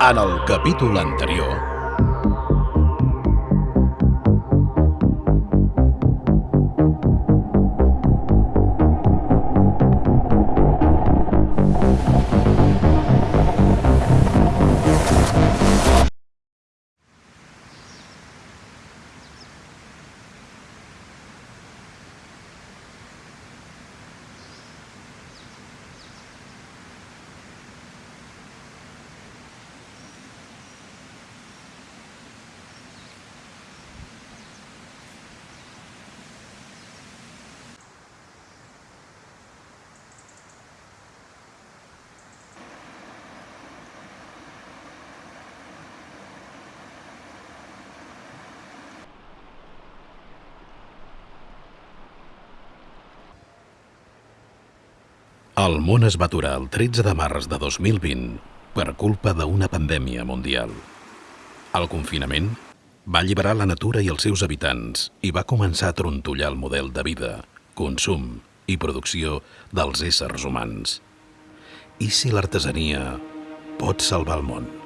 En el capítol anterior... El món es va aturar el 13 de març de 2020 per culpa d'una pandèmia mundial. El confinament va alliberar la natura i els seus habitants i va començar a trontollar el model de vida, consum i producció dels éssers humans. I si l'artesania pot salvar el món?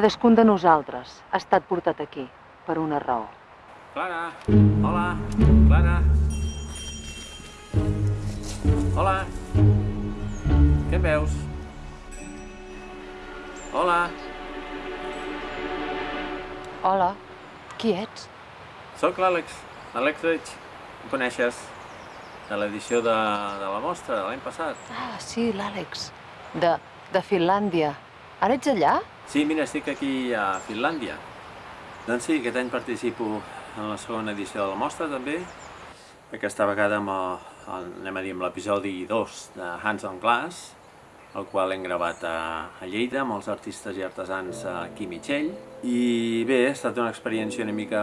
Cadascun de nosaltres ha estat portat aquí per una raó. Clara, hola, Clara. Hola. Què em veus? Hola. Hola, qui ets? Soc l'Àlex, l'Àlex Reig. Em coneixes? De l'edició de, de la mostra de l'any passat. Ah, sí, l'Àlex. De, de Finlàndia. Ara ets allà? Sí, mira, estic aquí a Finlàndia. Doncs sí, aquest any participo en la segona edició de la mostra també. Aquesta vegada amb, el, anem a dir, amb l'episodi 2 de Hands on Glass, el qual hem gravat a, a Lleida amb els artistes i artesans aquí a Mitchell. I bé, ha estat una experiència una mica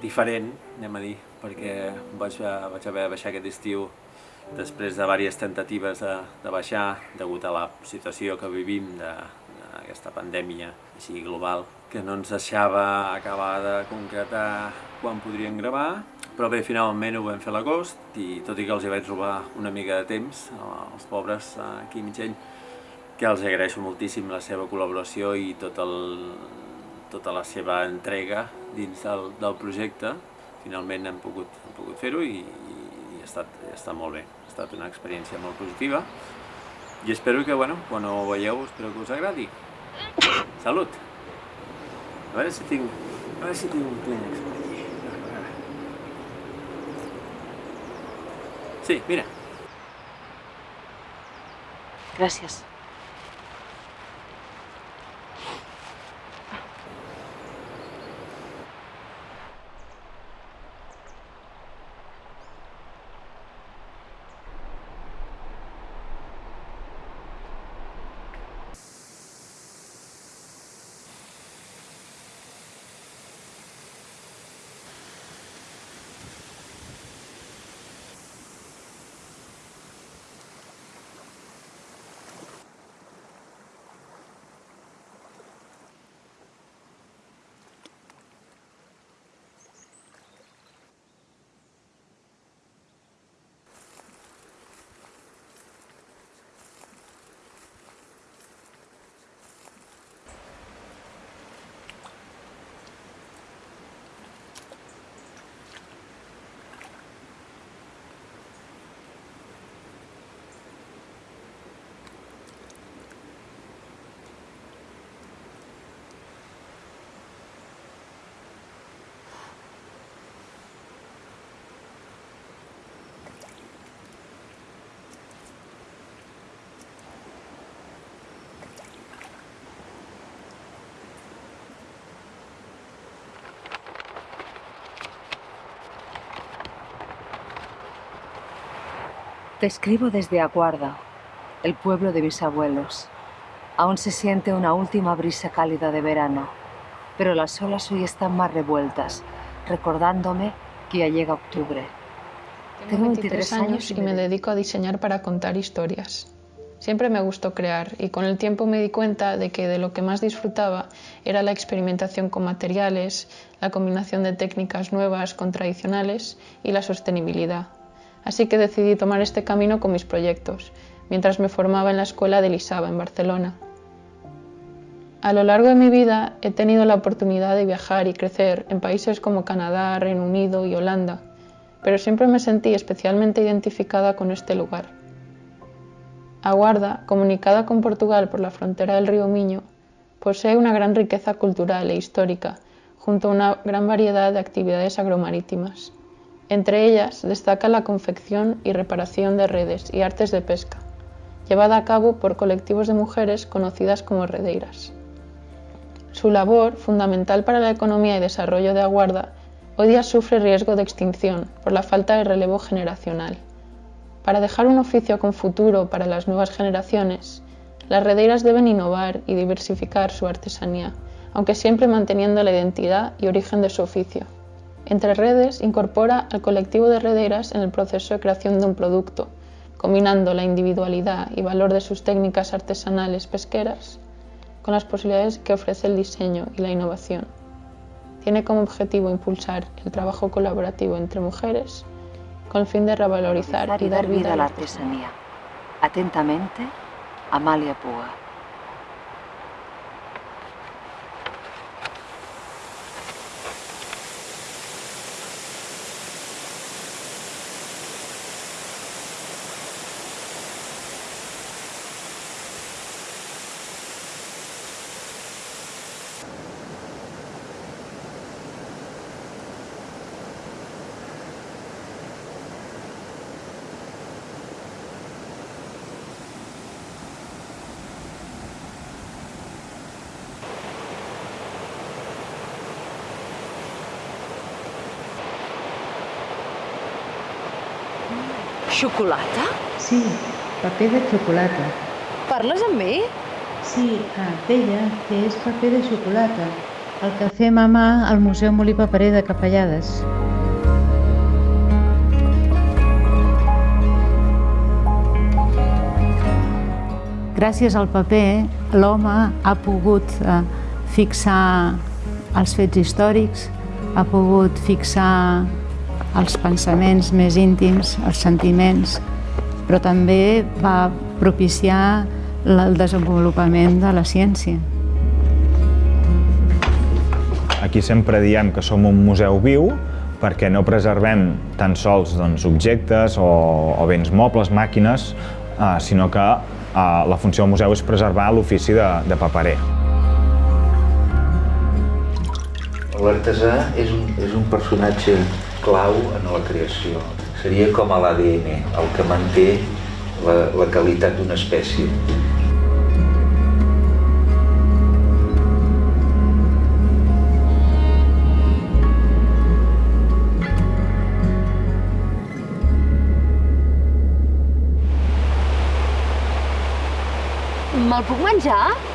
diferent, anem a dir, perquè vaig, vaig haver de baixar aquest estiu després de diverses tentatives de, de baixar degut a la situació que vivim de, aquesta pandèmia així global que no ens deixava acabar de concretar quan podríem gravar, però bé, finalment ho vam fer a l'agost i tot i que els hi vaig robar una mica de temps als pobres aquí a Mitjell, que els agraeixo moltíssim la seva col·laboració i tot el, tota la seva entrega dins del, del projecte. Finalment hem pogut, hem pogut fer-ho i, i ha, estat, ha estat molt bé. Ha estat una experiència molt positiva i espero que, bueno, quan ho veieu, espero que us agradi. Salut! A veure si tinc... A veure si tinc un clínex per aquí. Sí, mira. Gràcies. Te escribo desde Aguarda, el pueblo de mis abuelos. Aún se siente una última brisa cálida de verano, pero las olas hoy están más revueltas, recordándome que ya llega octubre. Tengo 23 años y me dedico a diseñar para contar historias. Siempre me gustó crear y con el tiempo me di cuenta de que de lo que más disfrutaba era la experimentación con materiales, la combinación de técnicas nuevas con tradicionales y la sostenibilidad. Así que decidí tomar este camino con mis proyectos, mientras me formaba en la escuela de Lisaba, en Barcelona. A lo largo de mi vida he tenido la oportunidad de viajar y crecer en países como Canadá, Reino Unido y Holanda, pero siempre me sentí especialmente identificada con este lugar. Aguarda, comunicada con Portugal por la frontera del río Miño, posee una gran riqueza cultural e histórica, junto a una gran variedad de actividades agromarítimas. Entre ellas destaca la confección y reparación de redes y artes de pesca, llevada a cabo por colectivos de mujeres conocidas como redeiras. Su labor, fundamental para la economía y desarrollo de Aguarda, hoy día sufre riesgo de extinción por la falta de relevo generacional. Para dejar un oficio con futuro para las nuevas generaciones, las redeiras deben innovar y diversificar su artesanía, aunque siempre manteniendo la identidad y origen de su oficio. Entre Redes incorpora al colectivo de redeiras en el proceso de creación de un producto, combinando la individualidad y valor de sus técnicas artesanales pesqueras con las posibilidades que ofrece el diseño y la innovación. Tiene como objetivo impulsar el trabajo colaborativo entre mujeres con el fin de revalorizar y dar vida a la artesanía. Atentamente, Amalia Puga. Xocolata? Sí, paper de xocolata. Parles amb mi? Sí, ah, deia que és paper de xocolata, el que fem a mà al Museu Molí Paperer de Capellades. Gràcies al paper, l'home ha pogut eh, fixar els fets històrics, ha pogut fixar els pensaments més íntims, els sentiments, però també va propiciar el desenvolupament de la ciència. Aquí sempre diem que som un museu viu perquè no preservem tan sols doncs, objectes o, o béns mobles, màquines, eh, sinó que eh, la funció del museu és preservar l'ofici de, de paperer. L'artesà és, un, és un personatge clau en la creació. Seria com a l'ADN, el que manté la, la qualitat d'una espècie. Me'l puc menjar?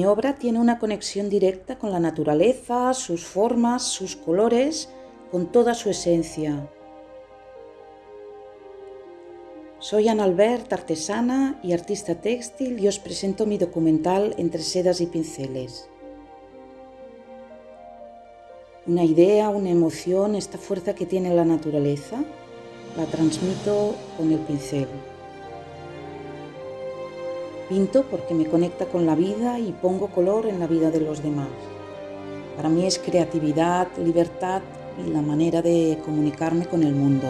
Mi obra tiene una conexión directa con la naturaleza, sus formas, sus colores, con toda su esencia. Soy Ana Albert, artesana y artista textil y os presento mi documental Entre sedas y pinceles. Una idea, una emoción, esta fuerza que tiene la naturaleza, la transmito con el pincel. Pinto porque me conecta con la vida y pongo color en la vida de los demás. Para mí es creatividad, libertad y la manera de comunicarme con el mundo.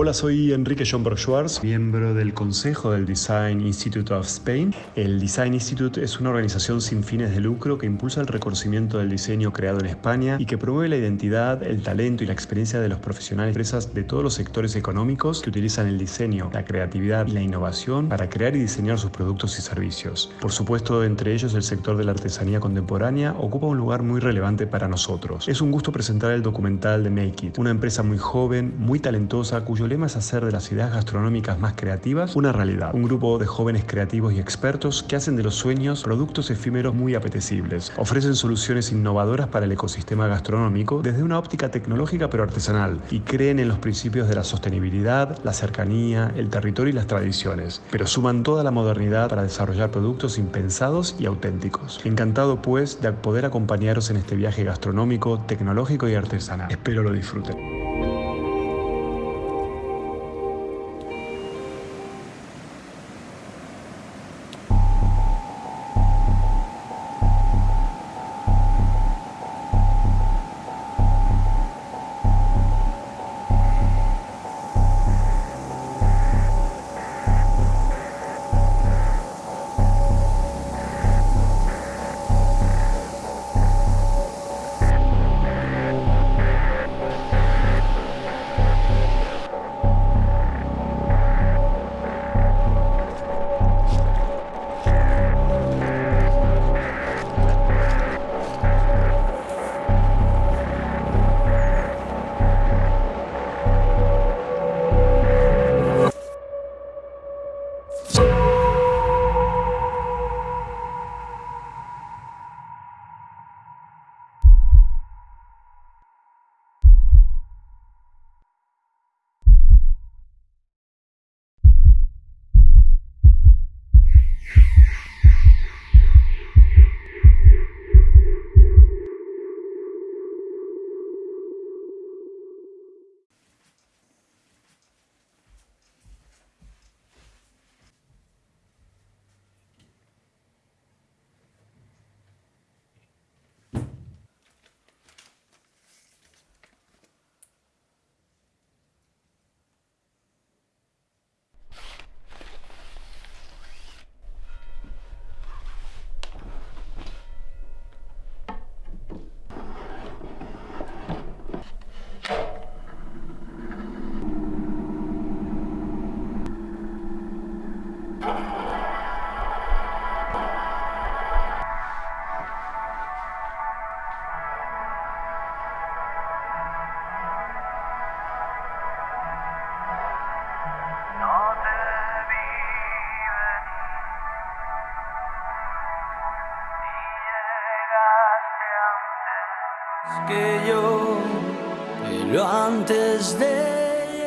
Hola, soy Enrique Schomburg Schwartz, miembro del Consejo del Design Institute of Spain. El Design Institute es una organización sin fines de lucro que impulsa el reconocimiento del diseño creado en España y que promueve la identidad, el talento y la experiencia de los profesionales y empresas de todos los sectores económicos que utilizan el diseño, la creatividad y la innovación para crear y diseñar sus productos y servicios. Por supuesto, entre ellos el sector de la artesanía contemporánea ocupa un lugar muy relevante para nosotros. Es un gusto presentar el documental de Make It, una empresa muy joven, muy talentosa, cuyo lema es hacer de las ideas gastronómicas más creativas una realidad. Un grupo de jóvenes creativos y expertos que hacen de los sueños productos efímeros muy apetecibles. Ofrecen soluciones innovadoras para el ecosistema gastronómico desde una óptica tecnológica pero artesanal y creen en los principios de la sostenibilidad, la cercanía, el territorio y las tradiciones, pero suman toda la modernidad para desarrollar productos impensados y auténticos. Encantado pues de poder acompañaros en este viaje gastronómico, tecnológico y artesanal. Espero lo disfruten.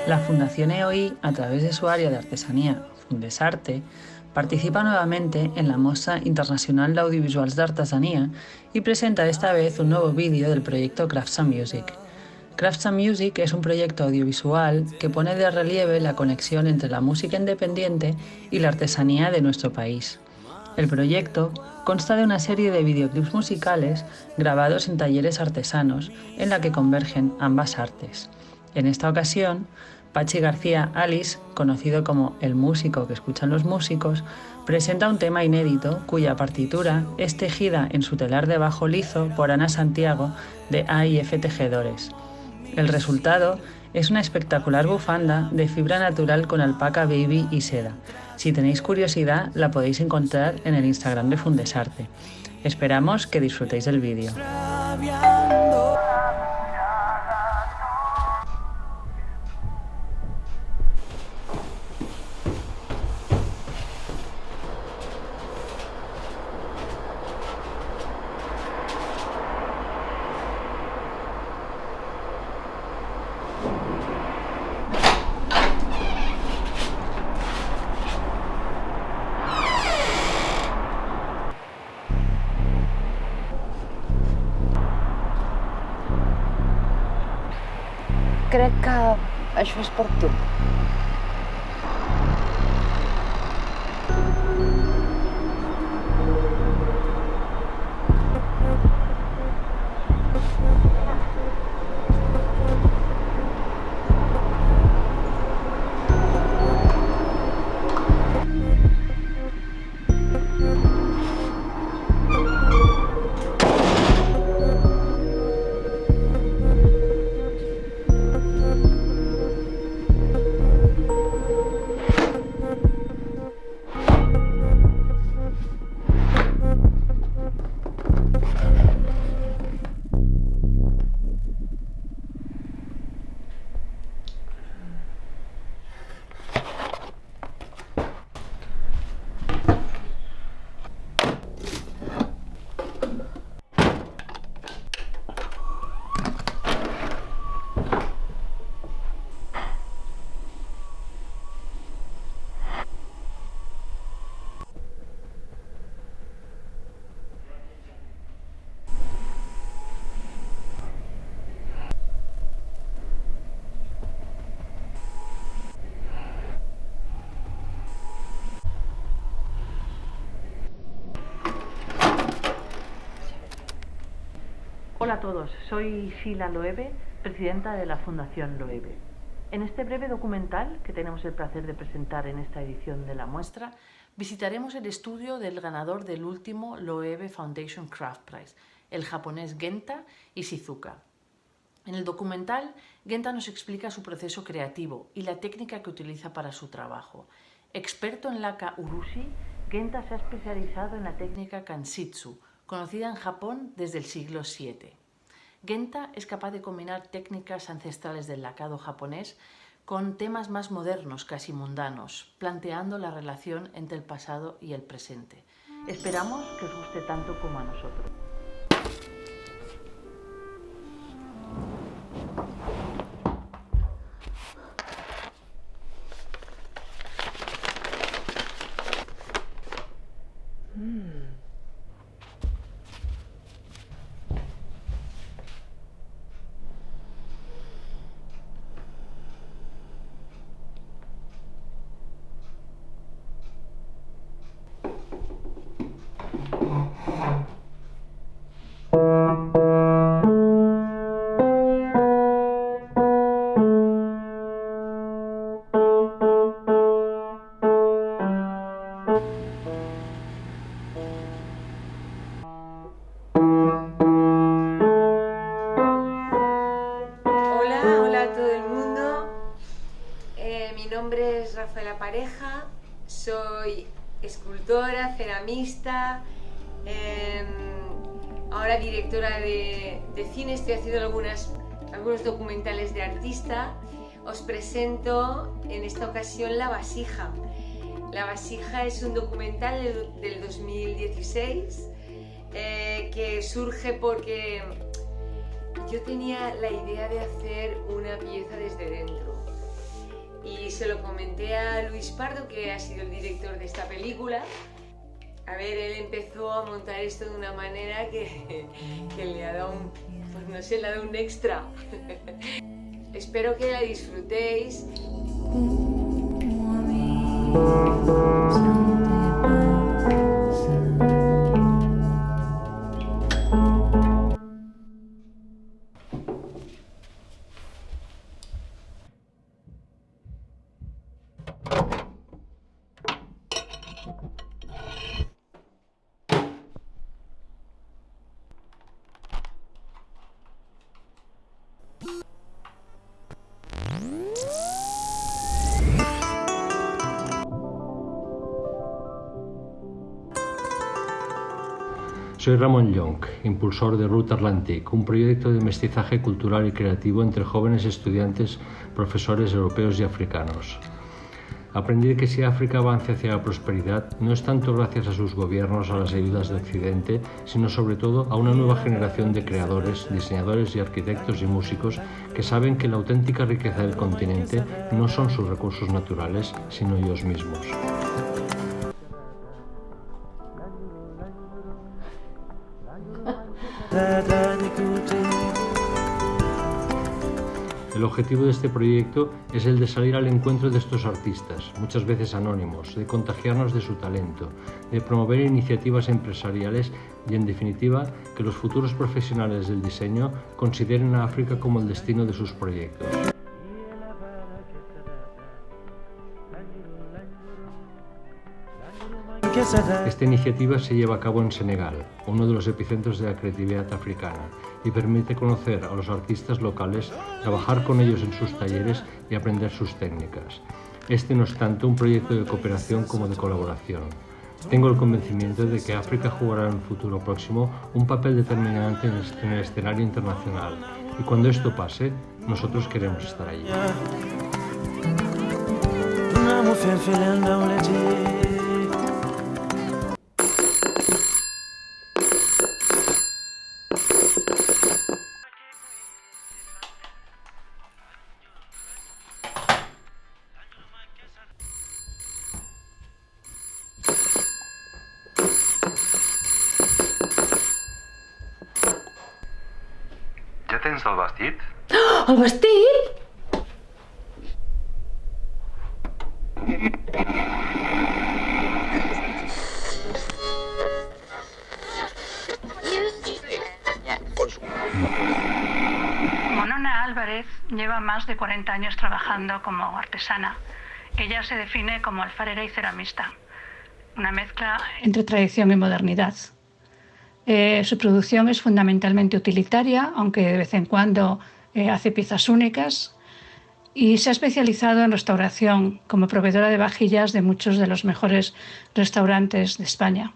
La Fundación EOI, a través de su área de artesanía Fundesarte, participa nuevamente en la Mostra Internacional de Audiovisuals d'Artesania y presenta esta vez un nuevo vídeo del proyecto Crafts and Music. Crafts and Music es un proyecto audiovisual que pone de relieve la conexión entre la música independiente y la artesanía de nuestro país. El proyecto consta de una serie de videoclips musicales grabados en talleres artesanos en la que convergen ambas artes. En esta ocasión, Pachi García Alice, conocido como el músico que escuchan los músicos, presenta un tema inédito cuya partitura es tejida en su telar de bajo liso por Ana Santiago de AIF Tejedores. El resultado es una espectacular bufanda de fibra natural con alpaca baby y seda. Si tenéis curiosidad, la podéis encontrar en el Instagram de Fundesarte. Esperamos que disfrutéis del vídeo. Acho que faz pouco tudo. Hola a todos, soy Sheila Loewe, presidenta de la Fundación Loewe. En este breve documental que tenemos el placer de presentar en esta edición de la muestra, visitaremos el estudio del ganador del último Loewe Foundation Craft Prize, el japonés Genta Ishizuka. En el documental, Genta nos explica su proceso creativo y la técnica que utiliza para su trabajo. Experto en laka urushi, Genta se ha especializado en la técnica kansitsu, conocida en Japón desde el siglo VII. Genta es capaz de combinar técnicas ancestrales del lacado japonés con temas más modernos, casi mundanos, planteando la relación entre el pasado y el presente. Esperamos que os guste tanto como a nosotros. Soy escultora, ceramista, eh, ahora directora de, cine, estoy haciendo algunas, algunos documentales de artista. Os presento en esta ocasión La Vasija. La Vasija es un documental del, del 2016 eh, que surge porque yo tenía la idea de hacer una pieza desde dentro. Se lo comenté a Luis Pardo, que ha sido el director de esta película. A ver, él empezó a montar esto de una manera que, que le ha dado un, pues no sé, le ha dado un extra. Espero que la disfrutéis. Soy Ramón Young, impulsor de Route Atlantic, un proyecto de mestizaje cultural y creativo entre jóvenes estudiantes, profesores europeos y africanos. Aprendí que si África avanza hacia la prosperidad no es tanto gracias a sus gobiernos a las ayudas de Occidente, sino sobre todo a una nueva generación de creadores, diseñadores y arquitectos y músicos que saben que la auténtica riqueza del continente no son sus recursos naturales, sino ellos mismos. El objetivo de este proyecto es el de salir al encuentro de estos artistas, muchas veces anónimos, de contagiarnos de su talento, de promover iniciativas empresariales y, en definitiva, que los futuros profesionales del diseño consideren a África como el destino de sus proyectos. Esta iniciativa se lleva a cabo en Senegal, uno de los epicentros de la creatividad africana, y permite conocer a los artistas locales, trabajar con ellos en sus talleres y aprender sus técnicas. Este no es tanto un proyecto de cooperación como de colaboración. Tengo el convencimiento de que África jugará en el futuro próximo un papel determinante en el escenario internacional y cuando esto pase, nosotros queremos estar allí. De 40 años trabajando como artesana. Ella se define como alfarera y ceramista, una mezcla entre tradición y modernidad. Eh, su producción es fundamentalmente utilitaria, aunque de vez en cuando eh, hace piezas únicas, y se ha especializado en restauración como proveedora de vajillas de muchos de los mejores restaurantes de España.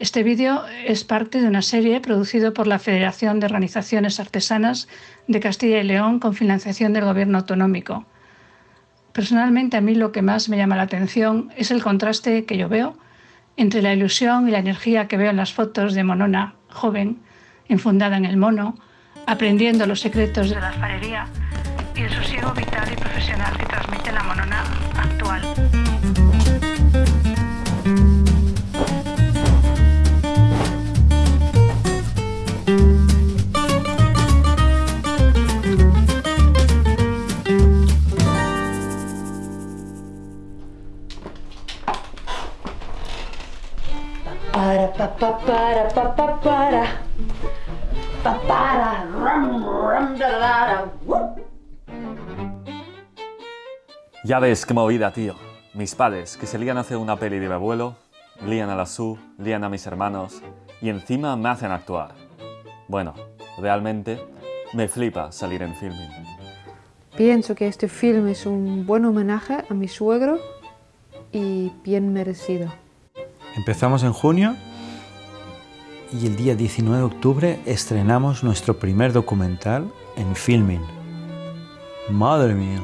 Este vídeo es parte de una serie producida por la Federación de Organizaciones Artesanas de Castilla y León con financiación del Gobierno autonómico. Personalmente a mí lo que más me llama la atención es el contraste que yo veo entre la ilusión y la energía que veo en las fotos de Monona, joven, enfundada en el mono, aprendiendo los secretos de la alfarería y el sosiego vital y profesional que pa, pa, para, pa, pa, para. Pa, para, ram, ram, da, da, da. Ya ves qué movida, tío. Mis padres, que se lían a hacer una peli de mi abuelo, lían a la Su, lían a mis hermanos y encima me hacen actuar. Bueno, realmente me flipa salir en filming. Pienso que este film es un buen homenaje a mi suegro y bien merecido. Empezamos en junio y el día 19 de octubre estrenamos nuestro primer documental en Filming. Madre mía.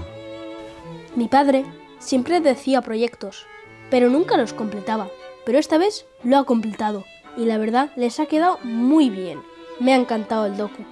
Mi padre siempre decía proyectos, pero nunca los completaba. Pero esta vez lo ha completado y la verdad les ha quedado muy bien. Me ha encantado el docu.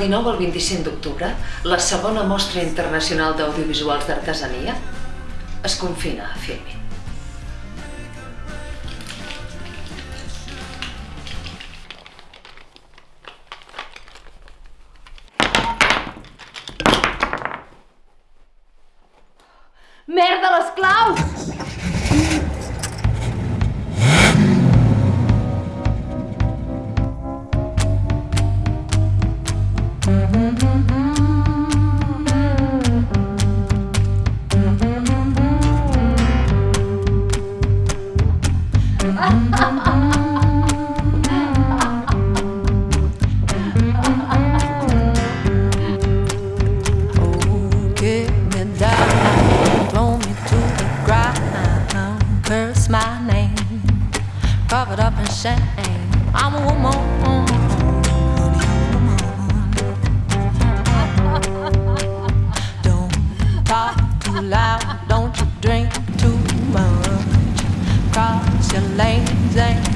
19 al 25 d'octubre, la segona mostra internacional d'audiovisuals d'artesania es confina a Filmin. lane, lane.